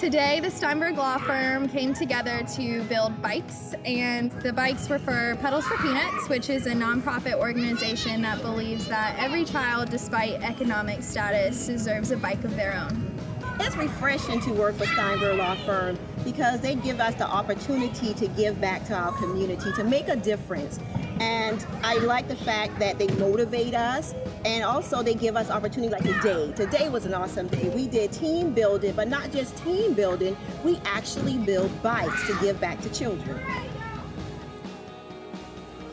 Today, the Steinberg Law Firm came together to build bikes, and the bikes were for Pedals for Peanuts, which is a nonprofit organization that believes that every child, despite economic status, deserves a bike of their own. It's refreshing to work for Steinberg Law Firm because they give us the opportunity to give back to our community, to make a difference. And I like the fact that they motivate us and also they give us opportunity like today. Today was an awesome day. We did team building, but not just team building, we actually build bikes to give back to children.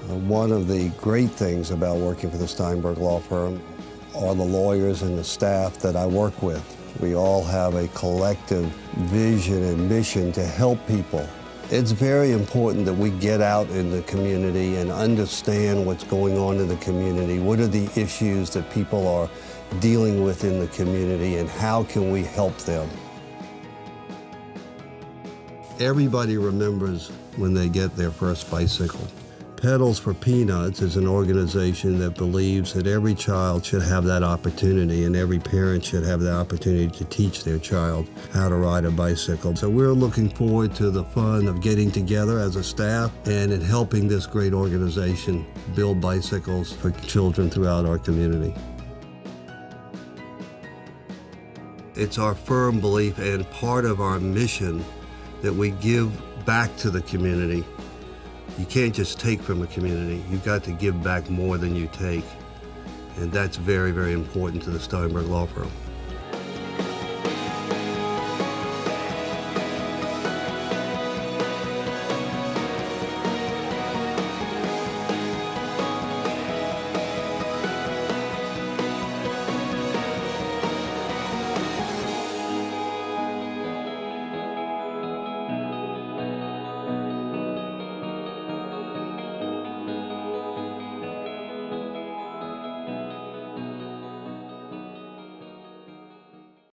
Uh, one of the great things about working for the Steinberg Law Firm are the lawyers and the staff that I work with. We all have a collective vision and mission to help people. It's very important that we get out in the community and understand what's going on in the community. What are the issues that people are dealing with in the community and how can we help them? Everybody remembers when they get their first bicycle. Pedals for Peanuts is an organization that believes that every child should have that opportunity and every parent should have the opportunity to teach their child how to ride a bicycle. So we're looking forward to the fun of getting together as a staff and in helping this great organization build bicycles for children throughout our community. It's our firm belief and part of our mission that we give back to the community you can't just take from a community. You've got to give back more than you take. And that's very, very important to the Steinberg Law Firm.